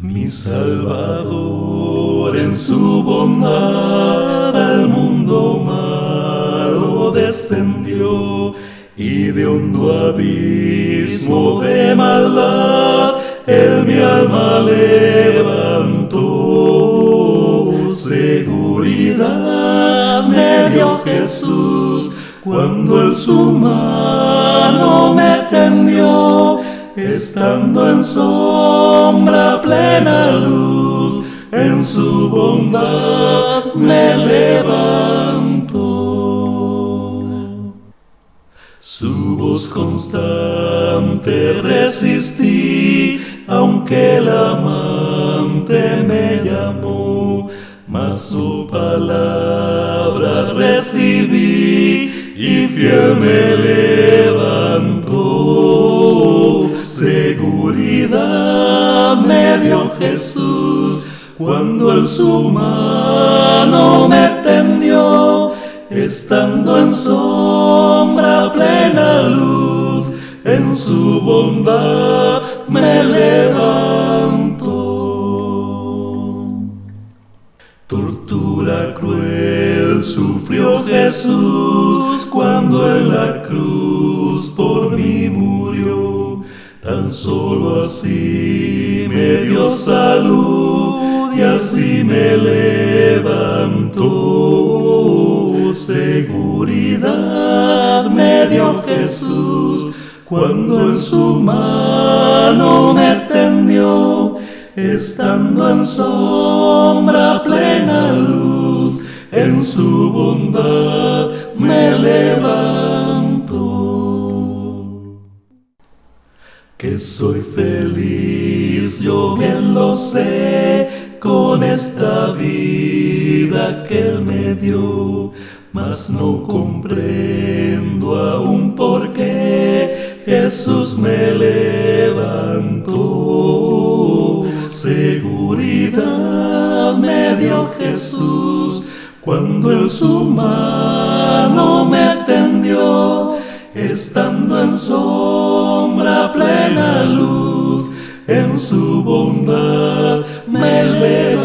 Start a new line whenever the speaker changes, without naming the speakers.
Mi Salvador en su bondad al mundo malo descendió y de hondo abismo de maldad él mi alma levantó. Seguridad me dio Jesús cuando el su mano me tendió, estando en sombra plena luz, en su bondad me levantó. Su voz constante resistí, aunque el amante me llamó, mas su palabra recibí y fiel me. Me dio Jesús cuando el su mano me tendió, estando en sombra plena luz, en su bondad me levantó. Tortura cruel sufrió Jesús cuando en la cruz por mí murió. Tan solo así me dio salud y así me levantó. Seguridad me dio Jesús cuando en su mano me tendió, estando en sombra plena luz, en su bondad me levantó. Que soy feliz, yo bien lo sé, con esta vida que Él me dio, mas no comprendo aún por qué Jesús me levantó. Seguridad me dio Jesús cuando en su mano me tendió, estando en sombra plena luz, en su bondad me levantó.